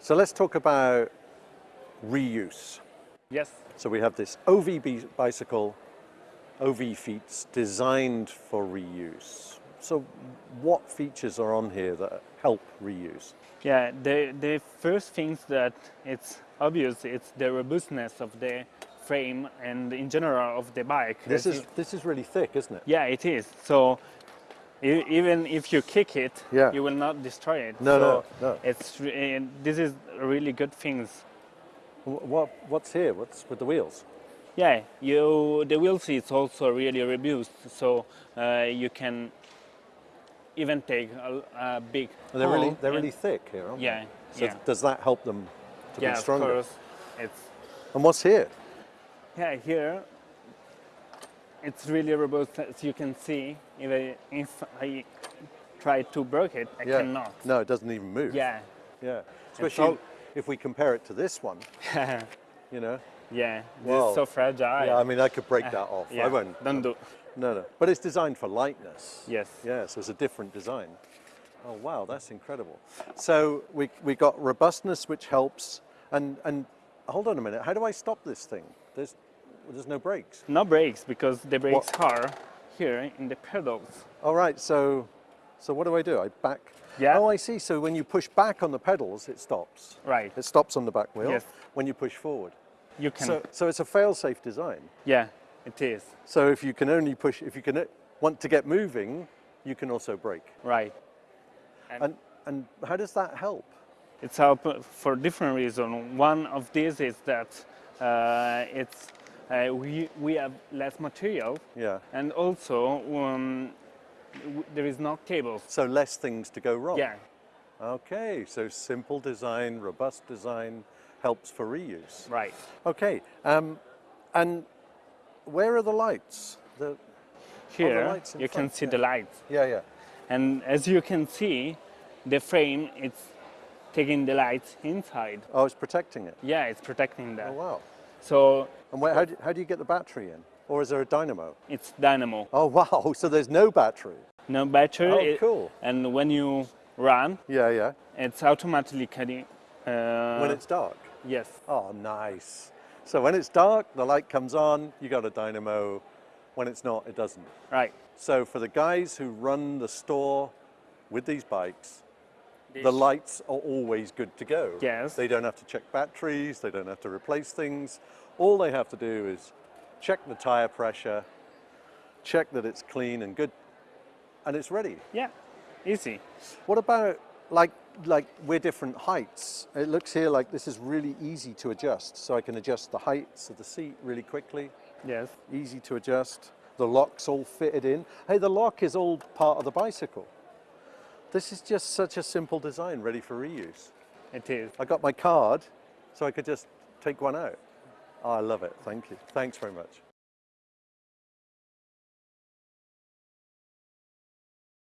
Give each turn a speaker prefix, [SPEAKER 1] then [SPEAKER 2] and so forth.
[SPEAKER 1] So let's talk about reuse.
[SPEAKER 2] Yes.
[SPEAKER 1] So we have this OV bicycle, OV fiets designed for reuse. So what features are on here that help reuse?
[SPEAKER 2] Yeah, the, the first things that it's obvious, it's the robustness of the frame and in general of the bike.
[SPEAKER 1] This is this is really thick, isn't it?
[SPEAKER 2] yeah, it is. So e- even if you kick it,
[SPEAKER 1] Yeah.
[SPEAKER 2] you will not destroy it.
[SPEAKER 1] No, no,
[SPEAKER 2] so
[SPEAKER 1] no.
[SPEAKER 2] It's and this is really good things.
[SPEAKER 1] What what's here? What's with the wheels?
[SPEAKER 2] Yeah, you the wheels is also really robust, so uh, you can even take a, a big.
[SPEAKER 1] And they're really they're really thick here, aren't
[SPEAKER 2] Yeah,
[SPEAKER 1] they? So
[SPEAKER 2] yeah.
[SPEAKER 1] does that help them to
[SPEAKER 2] yeah,
[SPEAKER 1] be
[SPEAKER 2] of
[SPEAKER 1] stronger?
[SPEAKER 2] course. It's
[SPEAKER 1] And what's here?
[SPEAKER 2] yeah here. It's really robust, as you can see. Even if I try to break it, I
[SPEAKER 1] Yeah.
[SPEAKER 2] cannot.
[SPEAKER 1] No, it doesn't even move.
[SPEAKER 2] Yeah,
[SPEAKER 1] Yeah. Especially
[SPEAKER 2] all-
[SPEAKER 1] if we compare it to this one, you know.
[SPEAKER 2] yeah. This
[SPEAKER 1] Wow.
[SPEAKER 2] is so fragile.
[SPEAKER 1] Yeah, I mean, I could break uh, that off.
[SPEAKER 2] yeah.
[SPEAKER 1] I won't.
[SPEAKER 2] Don't do.
[SPEAKER 1] No, no. But it's designed for lightness.
[SPEAKER 2] Yes.
[SPEAKER 1] Yeah, so it's a different design. Oh, wow, that's incredible. So we, we got robustness, which helps. And, and hold on a minute, how do I stop this thing? There's, there's no brakes.
[SPEAKER 2] No brakes because the brakes are here in the pedals.
[SPEAKER 1] All right, so, so what do I do? I back?
[SPEAKER 2] Yeah.
[SPEAKER 1] Oh, I see. So when you push back on the pedals, it stops.
[SPEAKER 2] Right.
[SPEAKER 1] It stops on the back wheel
[SPEAKER 2] Yes.
[SPEAKER 1] when you push forward.
[SPEAKER 2] You can.
[SPEAKER 1] So, so it's a fail-safe design.
[SPEAKER 2] yeah, it is.
[SPEAKER 1] So if you can only push, if you can want to get moving, you can also brake.
[SPEAKER 2] Right.
[SPEAKER 1] And, and how does that help?
[SPEAKER 2] It's help for different reasons. One of these is that uh, it's uh, we we have less material,
[SPEAKER 1] Yeah.
[SPEAKER 2] and also um, there is no cables.
[SPEAKER 1] So less things to go wrong.
[SPEAKER 2] Yeah.
[SPEAKER 1] Okay, so simple design, robust design helps for reuse.
[SPEAKER 2] Right.
[SPEAKER 1] Okay, um, and where are the lights? The,
[SPEAKER 2] Here
[SPEAKER 1] lights in
[SPEAKER 2] you can see
[SPEAKER 1] yeah.
[SPEAKER 2] the lights,
[SPEAKER 1] yeah, yeah.
[SPEAKER 2] and as you can see, the frame it's taking the lights inside.
[SPEAKER 1] Oh, it's protecting it.
[SPEAKER 2] Yeah, it's protecting that.
[SPEAKER 1] Oh, wow.
[SPEAKER 2] So
[SPEAKER 1] And where, how, do, how do you get the battery in? Or is there a dynamo?
[SPEAKER 2] it's dynamo,
[SPEAKER 1] Oh, wow, so there's no battery.
[SPEAKER 2] no battery.
[SPEAKER 1] Oh,
[SPEAKER 2] it-
[SPEAKER 1] cool.
[SPEAKER 2] And when you run,
[SPEAKER 1] Yeah, yeah.
[SPEAKER 2] it's automatically. Uh,
[SPEAKER 1] when it's dark.
[SPEAKER 2] yes.
[SPEAKER 1] Oh, nice. So when it's dark, the light comes on, you got a dynamo. When it's not, it doesn't.
[SPEAKER 2] Right.
[SPEAKER 1] So for the guys who run the store with these bikes, the lights are always good to go.
[SPEAKER 2] Yes.
[SPEAKER 1] They don't have to check batteries, they don't have to replace things. All they have to do is check the tire pressure, check that it's clean and good, and it's ready.
[SPEAKER 2] Yeah. Easy.
[SPEAKER 1] What about like like we're different heights? It looks here like this is really easy to adjust. So I can adjust the heights of the seat really quickly.
[SPEAKER 2] Yes.
[SPEAKER 1] Easy to adjust. The lock's all fitted in. Hey, the lock is all part of the bicycle. This is just such a simple design ready for reuse.
[SPEAKER 2] It is.
[SPEAKER 1] I got my card, so I could just take one out. Oh, I love it. Thank you. Thanks very much.